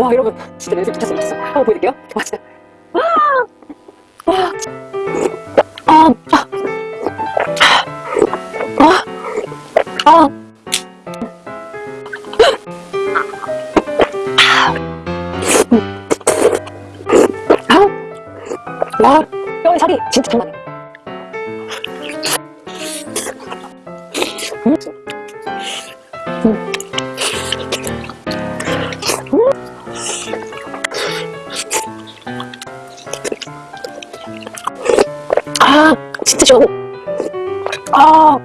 와 여러분 진짜 냄새 미쳤어 미쳤어 한번 보여드릴게요 와 진짜 와, 와. 아, 아, 아, 아. 아, 와, 뼈의 살이 진짜 장난해. 음. 시원해. 아,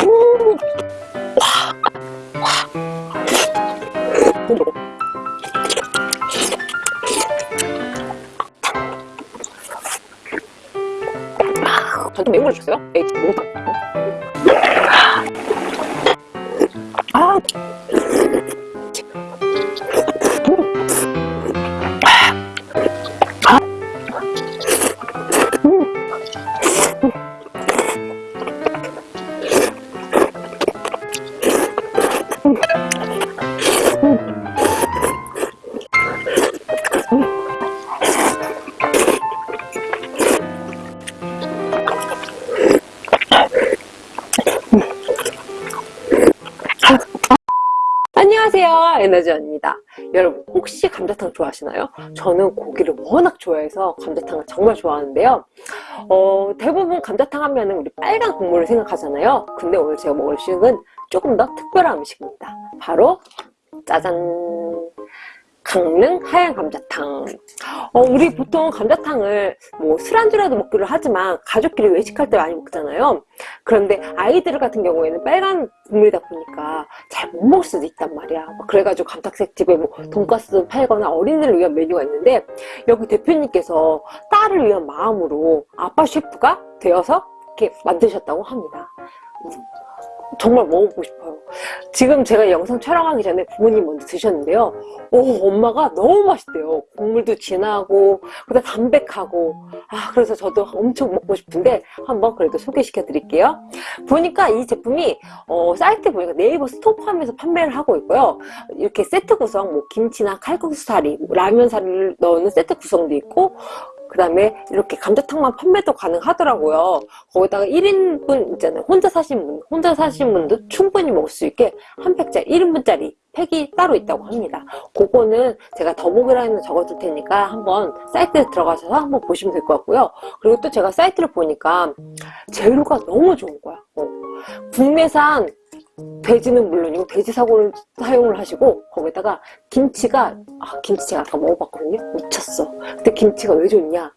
음. 와, 와. 음. 아, 전좀 매운 걸 주세요. 에이, 에너지원입니다. 여러분 혹시 감자탕 좋아하시나요? 저는 고기를 워낙 좋아해서 감자탕을 정말 좋아하는데요. 어, 대부분 감자탕 하면 우리 빨간 국물을 생각하잖아요. 근데 오늘 제가 먹을 음식은 조금 더 특별한 음식입니다. 바로 짜잔 강릉 하얀 감자탕. 어, 우리 보통 감자탕을 뭐 술안주라도 먹기를 하지만 가족끼리 외식할 때 많이 먹잖아요. 그런데 아이들 같은 경우에는 빨간 국물이다 보니까 잘 못 먹을 수도 있단 말이야. 그래가지고 감탁색 집에 뭐 돈가스 팔거나 어린이를 위한 메뉴가 있는데 여기 대표님께서 딸을 위한 마음으로 아빠 셰프가 되어서 이렇게 만드셨다고 합니다 정말 먹어보고 싶어요. 지금 제가 영상 촬영하기 전에 부모님 먼저 드셨는데요. 오 엄마가 너무 맛있대요. 국물도 진하고 그다음 담백하고. 아 그래서 저도 엄청 먹고 싶은데 한번 그래도 소개시켜 드릴게요. 보니까 이 제품이 어, 사이트 보니까 네이버 스토어팜에서 판매를 하고 있고요. 이렇게 세트 구성 뭐 김치나 칼국수 사리 뭐 라면 사리를 넣는 세트 구성도 있고 그 다음에 이렇게 감자탕만 판매도 가능하더라고요. 거기다가 1인분 있잖아요. 혼자 사신 분 혼자 사신 분도 충분히 먹을 수 있게 한 팩짜리 1인분짜리 팩이 따로 있다고 합니다. 그거는 제가 더보기란에 적어둘 테니까 한번 사이트에 들어가셔서 한번 보시면 될 것 같고요. 그리고 또 제가 사이트를 보니까 재료가 너무 좋은 거야. 어. 국내산 돼지는 물론이고 돼지 사고를 사용을 하시고 거기다가 김치가 아 김치 제가 아까 먹어봤거든요. 미쳤어. 근데 김치가 왜 좋냐?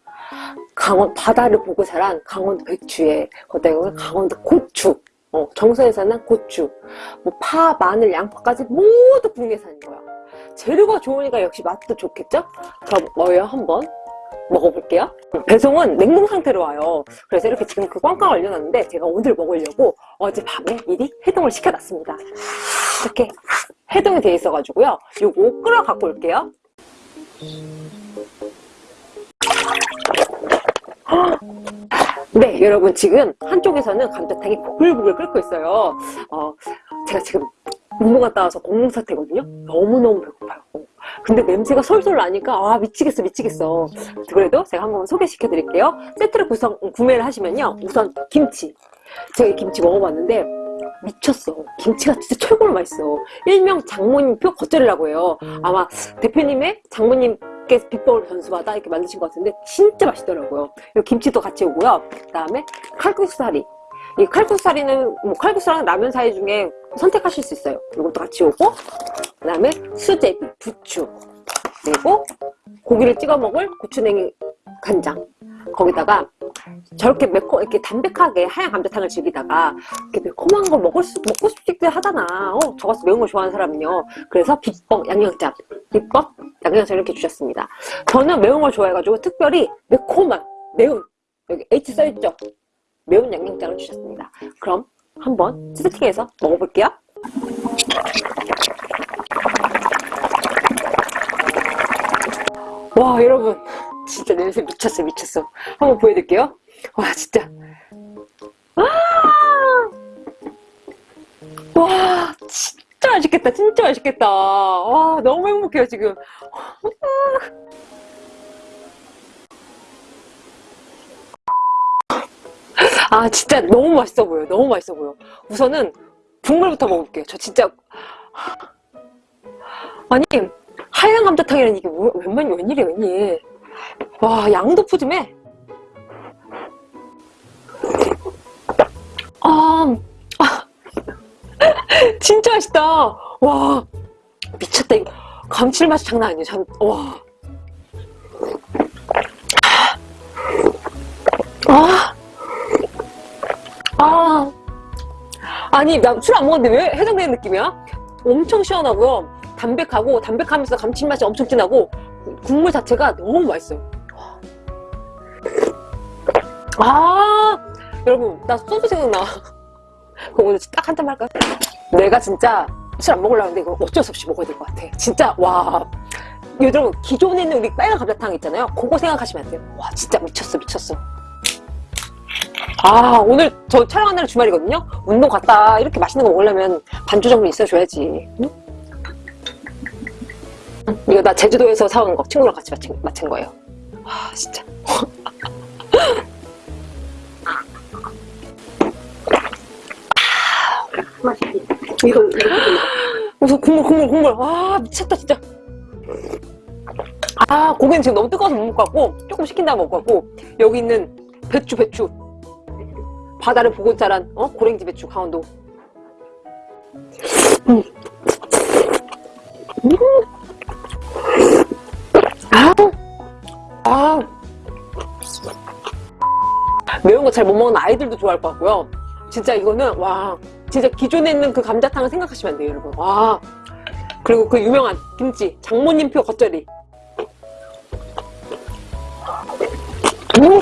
강원 바다를 보고 자란 강원도 배추에 거기다가 강원도 고추. 어, 정선에서 난 고추. 뭐 파, 마늘, 양파까지 모두 국내산인 거야. 재료가 좋으니까 역시 맛도 좋겠죠? 자 뭐예요 한번 먹어볼게요. 배송은 냉동 상태로 와요. 그래서 이렇게 지금 그 꽝꽝 얼려놨는데 제가 오늘 먹으려고 어젯밤에 미리 해동을 시켜놨습니다. 이렇게 해동이 돼 있어 가지고요. 요거 끓여 갖고 올게요. 네 여러분 지금 한쪽에서는 감자탕이 보글보글 끓고 있어요. 어, 제가 지금 공무 갔다 와서 공무 사태거든요? 너무너무 배고파요. 근데 냄새가 솔솔 나니까 아 미치겠어 미치겠어. 그래도 제가 한번 소개시켜 드릴게요. 세트를 구성 구매를 하시면요. 우선 김치. 제가 이 김치 먹어봤는데 미쳤어. 김치가 진짜 최고로 맛있어. 일명 장모님표 겉절이라고 해요. 아마 대표님의 장모님 께서 비법을 전수받아 이렇게 만드신 것 같은데 진짜 맛있더라고요. 김치도 같이 오고요. 그 다음에 칼국수사리. 이 칼국수사리는 뭐 칼국수랑 라면 사이 중에 선택하실 수 있어요. 이것도 같이 오고 그 다음에 수제비, 부추 그리고 고기를 찍어 먹을 고추냉이 간장. 거기다가 저렇게 매콤 이렇게 담백하게 하얀 감자탕을 즐기다가 이렇게 매콤한 걸 먹을 수 먹고 싶기도 하잖아. 어, 저 같은 매운 걸 좋아하는 사람은요. 그래서 비법 양념장 비법 양념장 이렇게 주셨습니다. 저는 매운 걸 좋아해가지고 특별히 매콤한 매운 여기 H 써있죠? 매운 양념장을 주셨습니다. 그럼 한번 세팅해서 먹어볼게요. 와 여러분. 진짜 냄새 미쳤어 미쳤어. 한번 보여드릴게요. 와 진짜. 아! 와 진짜 맛있겠다 진짜 맛있겠다. 와 너무 행복해요 지금 아 진짜 너무 맛있어 보여 너무 맛있어 보여 우선은 국물부터 먹어볼게요. 저 진짜 아니 하얀 감자탕이라는 이게 뭐, 웬만 웬일이야 웬일. 와 양도 푸짐해. 아, 아. 진짜 맛있다. 와 미쳤다. 이거 감칠맛이 장난 아니에요. 참, 와 아니 나 술 안 먹었는데 왜 해장되는 느낌이야? 엄청 시원하고요. 담백하고 담백하면서 감칠맛이 엄청 진하고 국물 자체가 너무 맛있어요. 아 여러분 나 소주 생각나. 그럼 오늘 딱 한 잔 할까요? 내가 진짜 술 안 먹으려고 하는데 이거 어쩔 수 없이 먹어야 될 것 같아. 진짜 와. 여러분 기존에 있는 우리 빨간 감자탕 있잖아요. 그거 생각하시면 안 돼요. 와 진짜 미쳤어 미쳤어 아 오늘 저 촬영한 날은 주말이거든요 운동 갔다 이렇게 맛있는 거 먹으려면 반주 정도 있어줘야지 응? 이거 나 제주도에서 사온 거 친구랑 같이 마친, 마친 거예요 아 진짜? 이거. 우선 국물 국물 국물 아 미쳤다 진짜 아 고기는 지금 너무 뜨거워서 못 같고 조금 식힌 다음에 먹을 것 같고 여기 있는 배추 배추 바다를 보고 자란 어? 고랭지 배추 강원도 음. 음. 아. 아. 매운 거 잘 못 먹는 아이들도 좋아할 것 같고요 진짜 이거는 와 진짜 기존에 있는 그 감자탕을 생각하시면 안 돼요 여러분 와 그리고 그 유명한 김치 장모님표 겉절이 음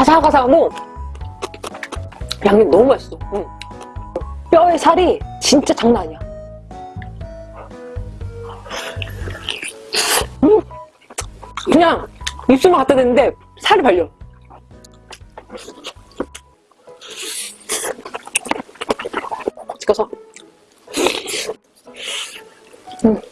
아삭아삭하고 양념 너무 맛있어 음. 뼈의 살이 진짜 장난 아니야 음. 그냥 입술만 갖다 대는데 살이 발려 찍어서 음. 음.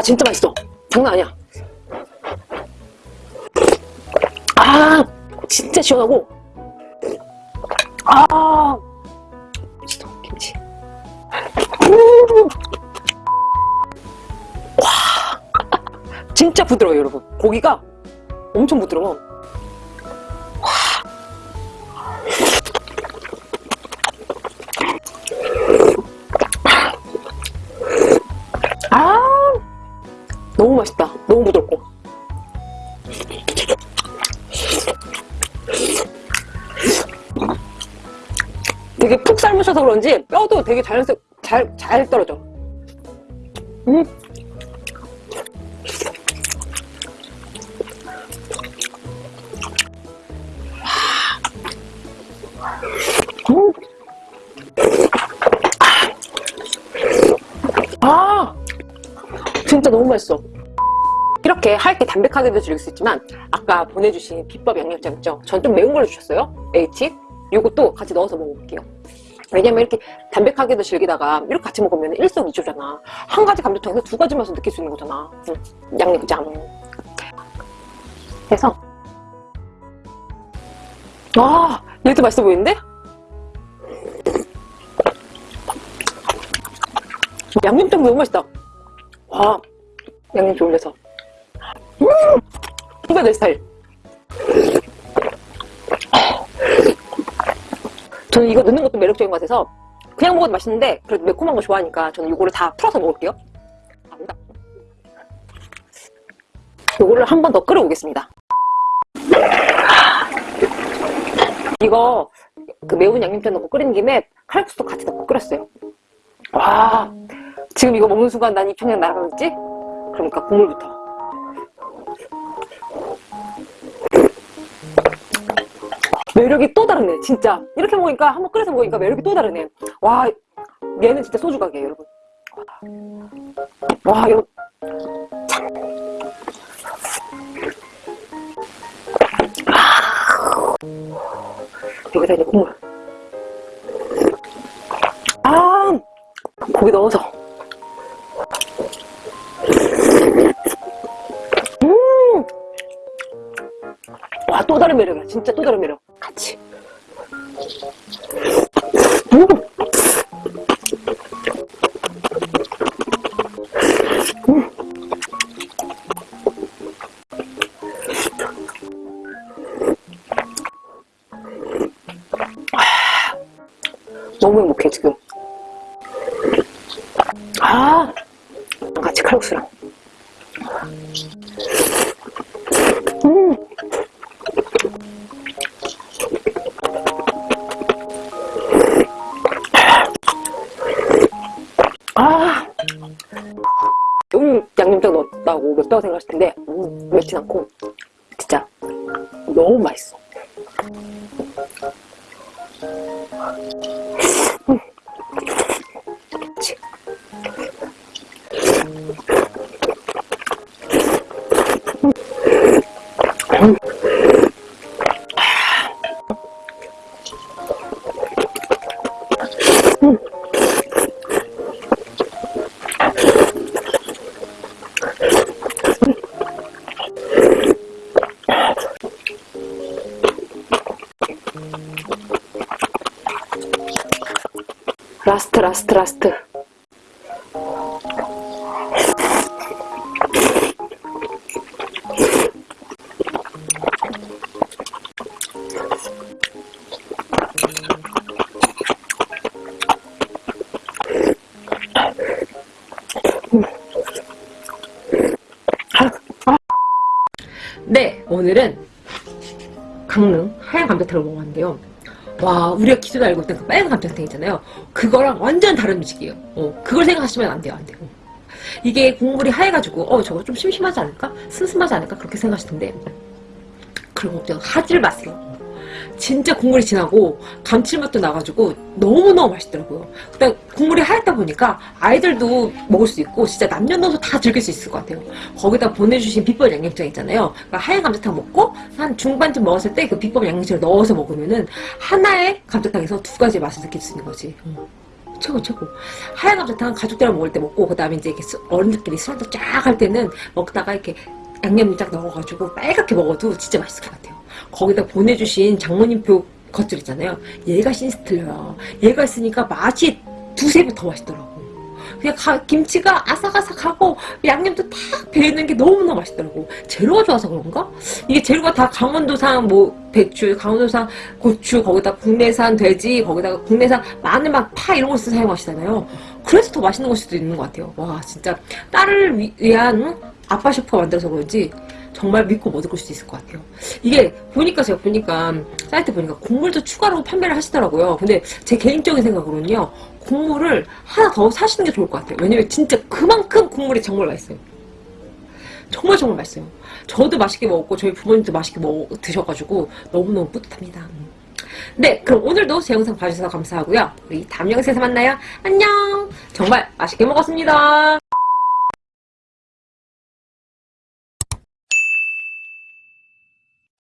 와 진짜 맛있어. 장난 아니야. 아 진짜 시원하고. 아. 진짜 김치. 음. 와. 진짜 부드러워요 여러분. 고기가 엄청 부드러워 푹 삶으셔서 그런지 뼈도 되게 자연스 잘, 잘 떨어져 음. 음. 아 진짜 너무 맛있어 이렇게 할게 담백하게도 즐길 수 있지만 아까 보내주신 비법 양념장 있죠? 전 좀 매운 걸로 주셨어요 A팁 이것도 같이 넣어서 먹어볼게요 왜냐면 이렇게 담백하게도 즐기다가 이렇게 같이 먹으면 일석이조잖아. 한 가지 감자탕에서 두 가지 맛을 느낄 수 있는 거잖아. 응. 양념장. 그래서. 와 얘도 맛있어 보이는데? 양념장 너무 맛있다. 와 양념 올려서. 음! 이거 내 스타일 저는 이거 넣는 것도 매력적인 것 같아서 그냥 먹어도 맛있는데 그래도 매콤한 거 좋아하니까 저는 이거를 다 풀어서 먹을게요. 이거를 한 번 더 끓여보겠습니다. 이거 그 매운 양념장 넣고 끓이는 김에 칼국수도 같이 넣고 끓였어요. 와 지금 이거 먹는 순간 난 입천장 날아가겠지? 그러니까 국물부터 매력이 또 다르네 진짜. 이렇게 먹으니까 한번 끓여서 먹으니까 매력이 또 다르네 와 얘는 진짜 소주 가게 여러분. 와 이거 참. 아. 여기다 이제 국물. 아 고기 넣어서 와, 또 다른 매력이야. 진짜 또 다른 매력. 같이. 아, 너무 행복해, 지금. 아, 같이 칼국수랑. 생각하실 텐데, 음, 맵진 않고, 라스트 라스트 라스트. 네 오늘은 강릉 하얀 감자탕을 먹어봤는데요 와 우리가 기존에 알고 있던 그 빨간 감자탕 있잖아요. 그거랑 완전 다른 음식이에요. 어, 그걸 생각하시면 안 돼요 안 돼요. 이게 국물이 하얘가지고 어 저거 좀 심심하지 않을까? 슴슴하지 않을까? 그렇게 생각하시던데. 그런 거 없죠 하지를 마세요 진짜 국물이 진하고 감칠맛도 나가지고 너무너무 맛있더라고요. 그다음 국물이 하얗다 보니까 아이들도 먹을 수 있고 진짜 남녀노소 다 즐길 수 있을 것 같아요. 거기다 보내주신 비법 양념장 있잖아요. 그러니까 하얀 감자탕 먹고 한 중반쯤 먹었을 때 그 비법 양념장을 넣어서 먹으면은 하나의 감자탕에서 두 가지 맛을 느낄 수 있는 거지. 음. 최고 최고. 하얀 감자탕 가족들이랑 먹을 때 먹고 그 다음에 이제 이렇게 수- 어른들끼리 술 한잔 쫙 할 때는 먹다가 이렇게 양념 쫙 넣어가지고 빨갛게 먹어도 진짜 맛있을 것 같아요 거기다 보내주신 장모님표 겉들 있잖아요 얘가 신스틀러야 얘가 있으니까 맛이 두세 배 더 맛있더라고 그냥 가- 김치가 아삭아삭하고 양념도 탁 배이는 게 너무너무 맛있더라고 재료가 좋아서 그런가? 이게 재료가 다 강원도산 뭐 배추, 강원도산 고추, 거기다 국내산 돼지, 거기다가 국내산 마늘 막 파 이런 걸 써서 사용하시잖아요. 그래서 더 맛있는 걸 수도 있는 것 같아요. 와 진짜 딸을 위- 위한 응? 아빠 셰프가 만들어서 그런지 정말 믿고 먹을 수 있을 것 같아요. 이게 보니까 제가 보니까 사이트 보니까 국물도 추가로 판매를 하시더라고요. 근데 제 개인적인 생각으로는요. 국물을 하나 더 사시는 게 좋을 것 같아요. 왜냐면 진짜 그만큼 국물이 정말 맛있어요. 정말 정말 맛있어요. 저도 맛있게 먹었고 저희 부모님도 맛있게 먹, 드셔가지고 너무너무 뿌듯합니다. 네, 그럼 오늘도 제 영상 봐주셔서 감사하고요. 우리 다음 영상에서 만나요. 안녕! 정말 맛있게 먹었습니다.